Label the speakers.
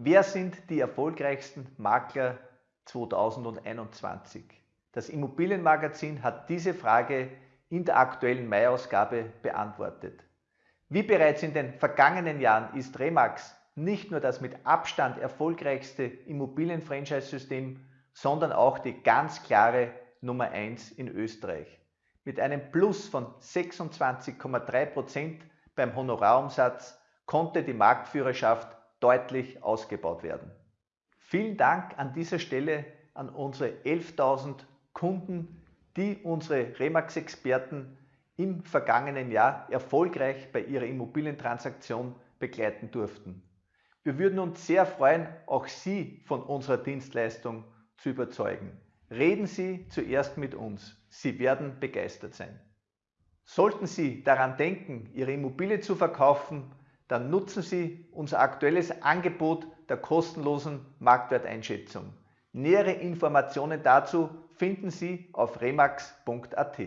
Speaker 1: Wer sind die erfolgreichsten Makler 2021? Das Immobilienmagazin hat diese Frage in der aktuellen Mai-Ausgabe beantwortet. Wie bereits in den vergangenen Jahren ist Remax nicht nur das mit Abstand erfolgreichste Immobilien-Franchise-System, sondern auch die ganz klare Nummer 1 in Österreich. Mit einem Plus von 26,3% beim Honorarumsatz konnte die Marktführerschaft deutlich ausgebaut werden. Vielen Dank an dieser Stelle an unsere 11.000 Kunden, die unsere Remax-Experten im vergangenen Jahr erfolgreich bei ihrer Immobilientransaktion begleiten durften. Wir würden uns sehr freuen, auch Sie von unserer Dienstleistung zu überzeugen. Reden Sie zuerst mit uns. Sie werden begeistert sein. Sollten Sie daran denken, Ihre Immobilie zu verkaufen, dann nutzen Sie unser aktuelles Angebot der kostenlosen Marktwerteinschätzung. Nähere Informationen dazu finden Sie auf remax.at.